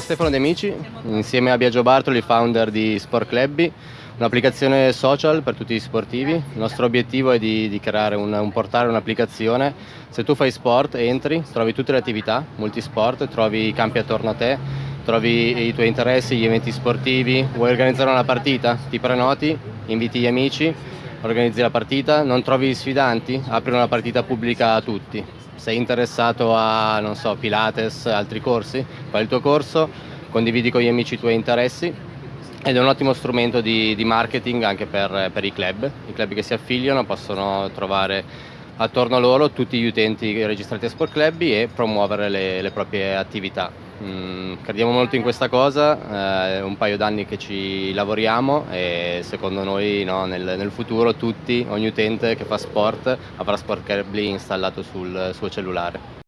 Stefano De Amici, insieme a Biagio Bartoli, founder di Sport Clubby, un'applicazione social per tutti gli sportivi. Il nostro obiettivo è di, di creare un, un portale, un'applicazione. Se tu fai sport, entri, trovi tutte le attività, multisport, trovi i campi attorno a te, trovi i tuoi interessi, gli eventi sportivi, vuoi organizzare una partita, ti prenoti, inviti gli amici, organizzi la partita, non trovi sfidanti, apri una partita pubblica a tutti sei interessato a, non so, Pilates, altri corsi, fai il tuo corso, condividi con gli amici i tuoi interessi ed è un ottimo strumento di, di marketing anche per, per, i club. I club che si affiliano possono trovare attorno a loro tutti gli utenti registrati a Sport Club e promuovere le, le proprie attività. Mm, crediamo molto in questa cosa, è eh, un paio d'anni che ci lavoriamo e secondo noi no, nel, nel, futuro tutti, ogni utente che fa sport avrà Sport Club installato sul suo cellulare.